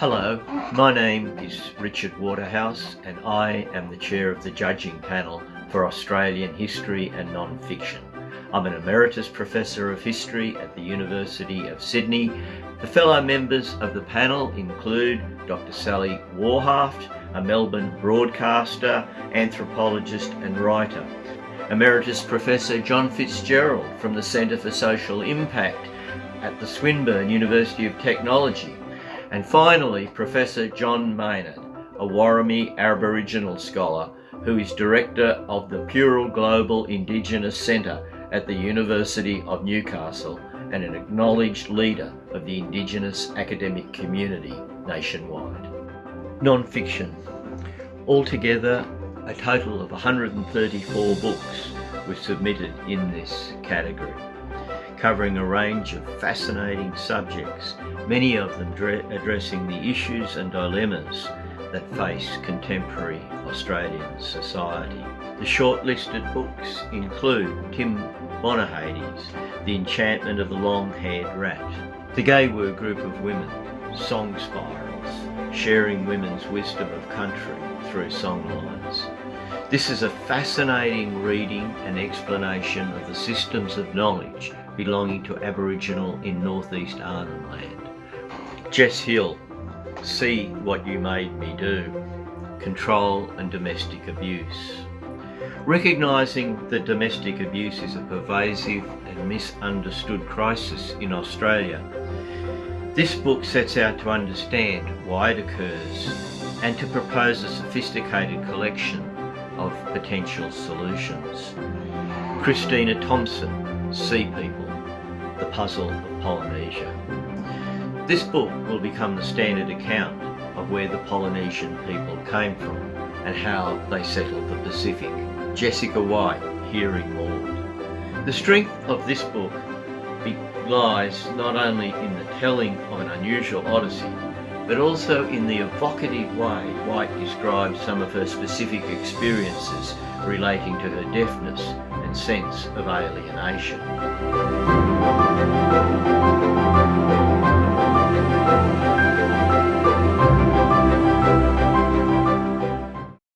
Hello, my name is Richard Waterhouse and I am the chair of the judging panel for Australian History and Non-Fiction. I'm an Emeritus Professor of History at the University of Sydney. The fellow members of the panel include Dr Sally Warhaft, a Melbourne broadcaster, anthropologist and writer. Emeritus Professor John Fitzgerald from the Centre for Social Impact at the Swinburne University of Technology. And finally, Professor John Maynard, a Worimi Aboriginal scholar who is Director of the Purai Global Indigenous Centre at the University of Newcastle and an acknowledged leader of the Indigenous academic community nationwide. Non-fiction. Altogether, a total of 134 books were submitted in this category, covering a range of fascinating subjects, many of them addressing the issues and dilemmas that face contemporary Australian society. The shortlisted books include Tim Bonyhady's The Enchantment of the Long-Haired Rat, The Gay'wu Group of Women, Song Spirals, Sharing Women's Wisdom of Country through Songlines. This is a fascinating reading and explanation of the systems of knowledge belonging to Aboriginal in northeast Arnhem Land. Jess Hill, See What You Made Me Do, Control and Domestic Abuse. Recognising that domestic abuse is a pervasive and misunderstood crisis in Australia, this book sets out to understand why it occurs and to propose a sophisticated collection of potential solutions. Christina Thompson, Sea People, The Puzzle of Polynesia. This book will become the standard account of where the Polynesian people came from and how they settled the Pacific. Jessica White, Hearing Maud. The strength of this book lies not only in the telling of an unusual odyssey, but also in the evocative way White describes some of her specific experiences relating to her deafness and sense of alienation.